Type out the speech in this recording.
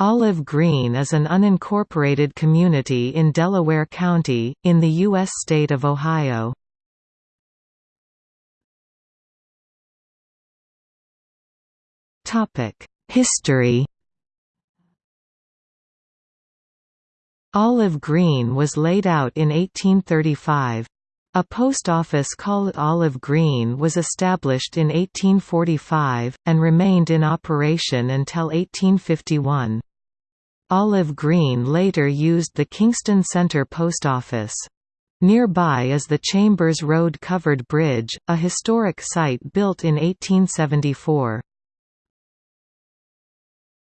Olive Green is an unincorporated community in Delaware County, in the U.S. state of Ohio. History Olive Green was laid out in 1835. A post office called Olive Green was established in 1845, and remained in operation until 1851. Olive Green later used the Kingston Center Post Office. Nearby is the Chambers Road Covered Bridge, a historic site built in 1874.